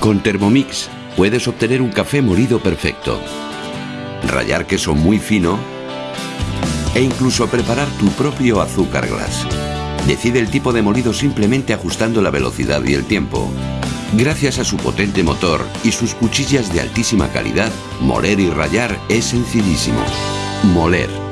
Con Thermomix puedes obtener un café molido perfecto, rallar queso muy fino e incluso preparar tu propio azúcar glass. Decide el tipo de molido simplemente ajustando la velocidad y el tiempo. Gracias a su potente motor y sus cuchillas de altísima calidad, moler y rallar es sencillísimo. Moler